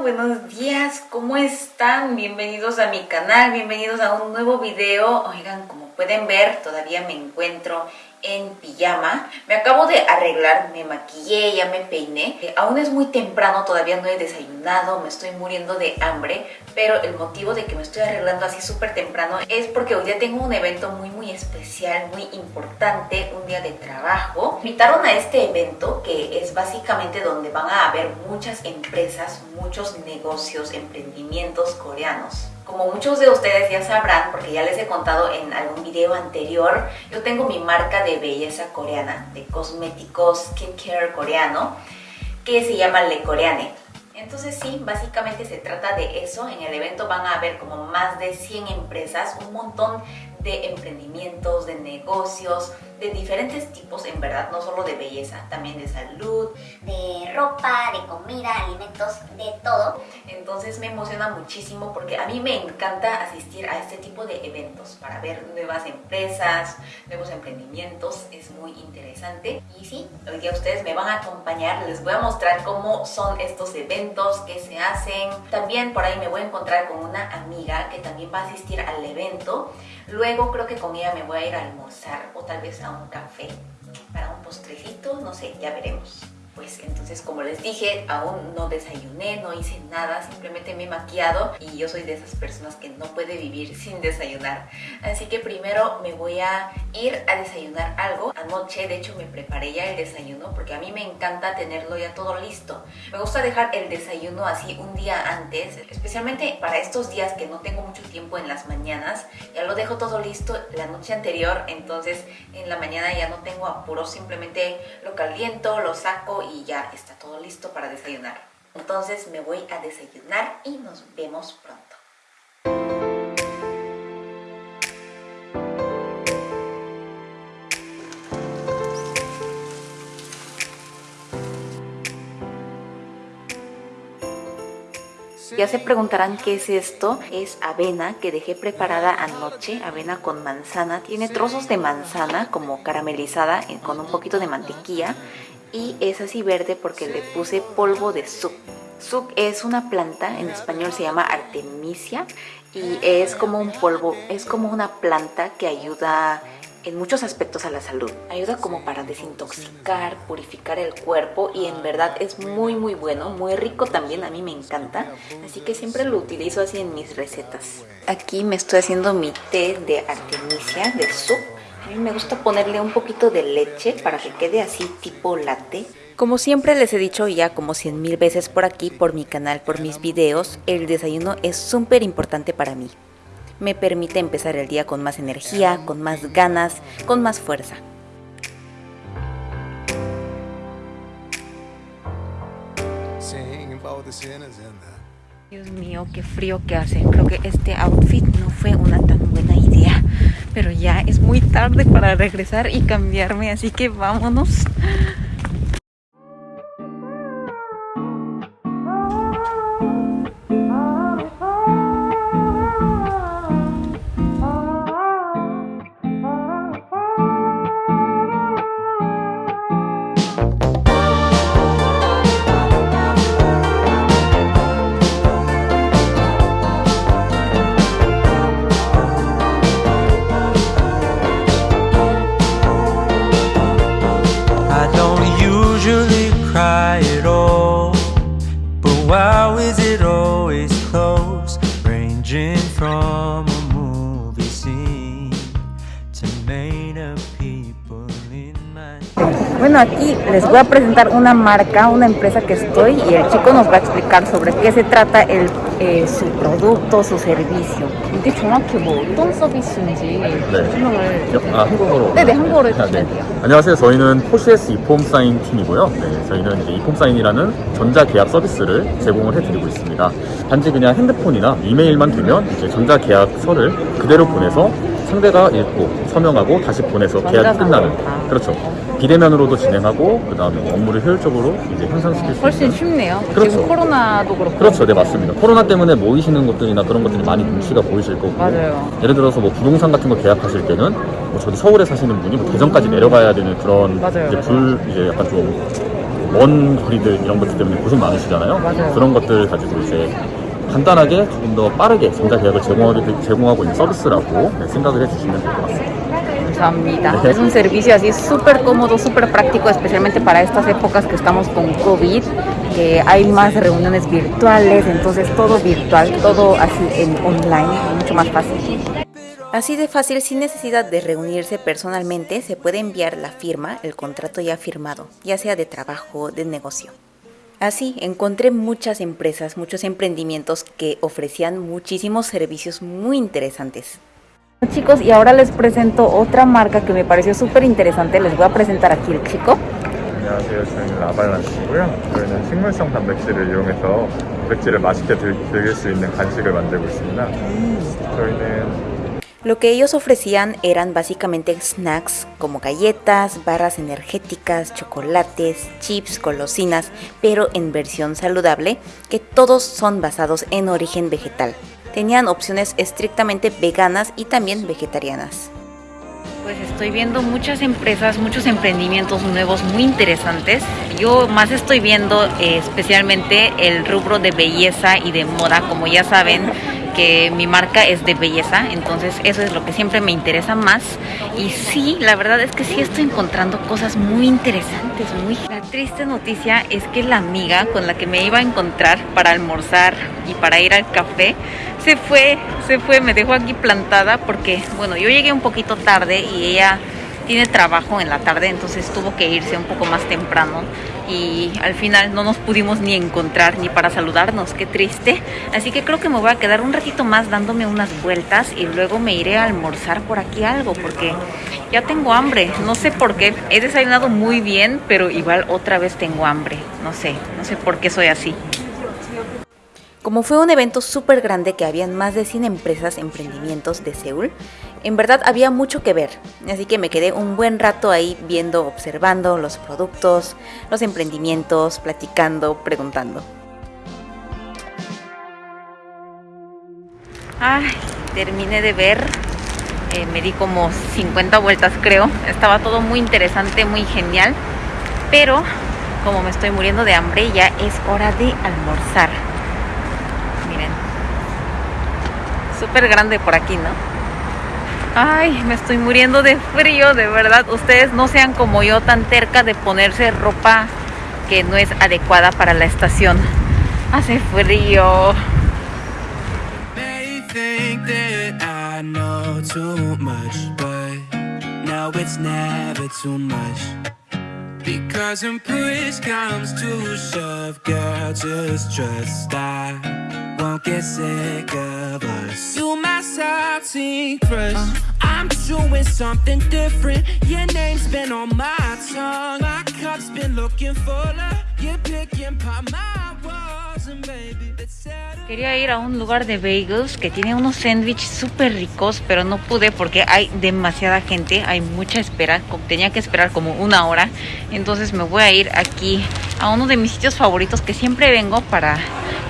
buenos días, ¿cómo están? Bienvenidos a mi canal, bienvenidos a un nuevo video. Oigan, como pueden ver, todavía me encuentro en pijama. Me acabo de arreglar, me maquillé, ya me peiné. Eh, aún es muy temprano, todavía no he desayunado, me estoy muriendo de hambre, pero el motivo de que me estoy arreglando así súper temprano es porque hoy día tengo un evento muy muy especial, muy importante, un día de trabajo. Me invitaron a este evento que es básicamente donde van a haber muchas empresas, muchos negocios, emprendimientos coreanos. Como muchos de ustedes ya sabrán, porque ya les he contado en algún video anterior, yo tengo mi marca de belleza coreana, de cosméticos skincare coreano, que se llama Le Coreane. Entonces sí, básicamente se trata de eso. En el evento van a haber como más de 100 empresas, un montón de emprendimientos, de negocios, de diferentes tipos, en verdad, no solo de belleza, también de salud, de ropa, de comida, alimentos, de todo. Entonces me emociona muchísimo porque a mí me encanta asistir a este tipo de eventos para ver nuevas empresas, nuevos emprendimientos, es muy interesante. Y sí, hoy día ustedes me van a acompañar, les voy a mostrar cómo son estos eventos, qué se hacen. También por ahí me voy a encontrar con una amiga que también va a asistir al evento. Luego creo que con ella me voy a ir a almorzar o tal vez a un café para un postrecito, no sé, ya veremos pues entonces como les dije, aún no desayuné, no hice nada, simplemente me he maquillado y yo soy de esas personas que no puede vivir sin desayunar. Así que primero me voy a ir a desayunar algo. Anoche de hecho me preparé ya el desayuno porque a mí me encanta tenerlo ya todo listo. Me gusta dejar el desayuno así un día antes, especialmente para estos días que no tengo mucho tiempo en las mañanas. Ya lo dejo todo listo la noche anterior, entonces en la mañana ya no tengo apuro, simplemente lo caliento, lo saco y ya está todo listo para desayunar. Entonces me voy a desayunar y nos vemos pronto. Ya se preguntarán qué es esto. Es avena que dejé preparada anoche, avena con manzana. Tiene trozos de manzana como caramelizada con un poquito de mantequilla y es así verde porque le puse polvo de suk. Suk es una planta, en español se llama artemisia y es como un polvo, es como una planta que ayuda en muchos aspectos a la salud. Ayuda como para desintoxicar, purificar el cuerpo y en verdad es muy muy bueno, muy rico también, a mí me encanta. Así que siempre lo utilizo así en mis recetas. Aquí me estoy haciendo mi té de artemisia, de suk a mí me gusta ponerle un poquito de leche para que quede así tipo latte. Como siempre les he dicho ya como cien mil veces por aquí, por mi canal, por mis videos, el desayuno es súper importante para mí. Me permite empezar el día con más energía, con más ganas, con más fuerza. Dios mío, qué frío que hace. Creo que este outfit no fue una tan buena idea pero ya es muy tarde para regresar y cambiarme, así que vámonos. Bueno, aquí les voy a presentar una marca, una empresa que estoy y el chico nos va a explicar sobre qué se trata el, eh, su producto, su servicio. 이게 정확히 뭐 어떤 서비스인지 네. 설명을 아, 한국어로. 네 네 한국어로 아, 해주시면 네. 돼요. 안녕하세요. 저희는 포시에스 이폼 사인 팀이고요. 네, 저희는 이제 이폼 사인이라는 전자 계약 서비스를 제공을 해드리고 있습니다. 단지 그냥 핸드폰이나 이메일만 두면 이제 전자 계약서를 그대로 보내서 상대가 읽고 서명하고 다시 보내서 계약이 끝나는 그렇죠. 비대면으로도 진행하고 그 다음에 업무를 효율적으로 이제 향상시킬 수 훨씬 있는 쉽네요. 그렇죠. 지금 코로나도 그렇고. 그렇죠, 네 맞습니다. 코로나 때문에 모이시는 것들이나 그런 것들이 많이 눈치가 보이실 거고. 맞아요. 예를 들어서 뭐 부동산 같은 거 계약하실 때는 뭐 저도 서울에 사시는 분이 뭐 대전까지 내려가야 되는 그런 맞아요, 이제 맞아요. 불 이제 약간 좀먼 거리들 이런 것들 때문에 고생 많으시잖아요. 맞아요. 그런 것들을 가지고 이제 간단하게 조금 더 빠르게 전자계약을 제공하게, 제공하고 있는 서비스라고 네, 생각을 해주시면 될 것 같습니다. 감사합니다. Es un servicio así súper cómodo, súper práctico, especialmente para estas épocas que estamos con COVID, que hay más reuniones virtuales, entonces todo virtual, todo así en online, mucho más fácil. Así de fácil, sin necesidad de reunirse personalmente, se puede enviar la firma, el contrato ya firmado, ya sea de trabajo o de negocio. Así encontré muchas empresas, muchos emprendimientos que ofrecían muchísimos servicios muy interesantes. Chicos, y ahora les presento otra marca que me pareció súper interesante. Les voy a presentar aquí el chico. 안녕하세요. 저희는 라발란스고요. 저희는 식물성 단백질을 이용해서 단백질을 맛있게 들, 즐길 수 있는 간식을 만들고 있습니다. 저희는 Lo que ellos ofrecían eran básicamente snacks como galletas, barras energéticas, chocolates, chips, golosinas, pero en versión saludable, que todos son basados en origen vegetal. Tenían opciones estrictamente veganas y también vegetarianas. Pues estoy viendo muchas empresas, muchos emprendimientos nuevos muy interesantes. Yo más estoy viendo eh, especialmente el rubro de belleza y de moda, como ya saben que mi marca es de belleza, entonces eso es lo que siempre me interesa más. Y sí, la verdad es que sí estoy encontrando cosas muy interesantes, muy... La triste noticia es que la amiga con la que me iba a encontrar para almorzar y para ir al café, se fue, se fue, me dejó aquí plantada porque, bueno, yo llegué un poquito tarde y ella tiene trabajo en la tarde, entonces tuvo que irse un poco más temprano y al final no nos pudimos ni encontrar ni para saludarnos, qué triste. Así que creo que me voy a quedar un ratito más dándome unas vueltas y luego me iré a almorzar por aquí algo porque ya tengo hambre, no sé por qué. He desayunado muy bien, pero igual otra vez tengo hambre, no sé, no sé por qué soy así. Como fue un evento súper grande que habían más de 100 empresas, emprendimientos de Seúl, en verdad había mucho que ver, así que me quedé un buen rato ahí viendo, observando los productos, los emprendimientos, platicando, preguntando. Ay, terminé de ver, eh, me di como 50 vueltas creo, estaba todo muy interesante, muy genial, pero como me estoy muriendo de hambre ya es hora de almorzar. Miren, súper grande por aquí, ¿no? Ay, me estoy muriendo de frío, de verdad. Ustedes no sean como yo tan terca de ponerse ropa que no es adecuada para la estación. Hace frío. Because when push comes to shove, girl, just trust I won't get sick of us. You my salty crush. I'm doing something different. Your name's been on my tongue. My cup's been looking fuller. You're picking my walls, and baby. Quería ir a un lugar de bagels que tiene unos sándwiches súper ricos, pero no pude porque hay demasiada gente, hay mucha espera, tenía que esperar como una hora, entonces me voy a ir aquí a uno de mis sitios favoritos que siempre vengo para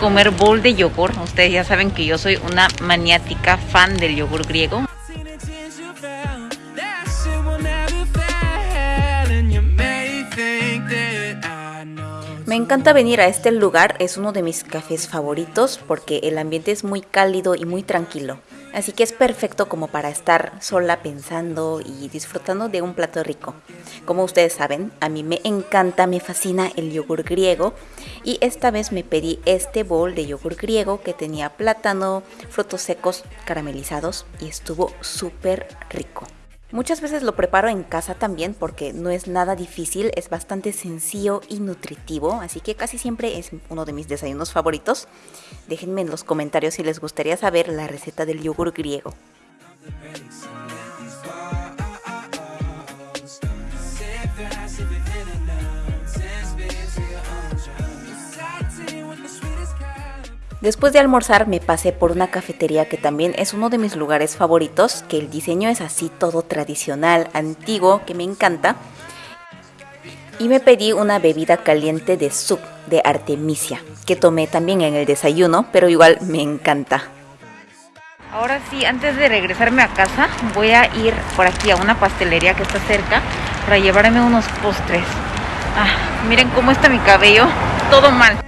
comer bowl de yogur. Ustedes ya saben que yo soy una maniática fan del yogur griego. Me encanta venir a este lugar, es uno de mis cafés favoritos porque el ambiente es muy cálido y muy tranquilo. Así que es perfecto como para estar sola pensando y disfrutando de un plato rico. Como ustedes saben, a mí me encanta, me fascina el yogur griego y esta vez me pedí este bowl de yogur griego que tenía plátano, frutos secos caramelizados y estuvo súper rico. Muchas veces lo preparo en casa también porque no es nada difícil, es bastante sencillo y nutritivo, así que casi siempre es uno de mis desayunos favoritos. Déjenme en los comentarios si les gustaría saber la receta del yogur griego. Después de almorzar me pasé por una cafetería que también es uno de mis lugares favoritos, que el diseño es así todo tradicional, antiguo, que me encanta. Y me pedí una bebida caliente de soup de Artemisia, que tomé también en el desayuno, pero igual me encanta. Ahora sí, antes de regresarme a casa, voy a ir por aquí a una pastelería que está cerca para llevarme unos postres. Ah, miren cómo está mi cabello. Todo mal.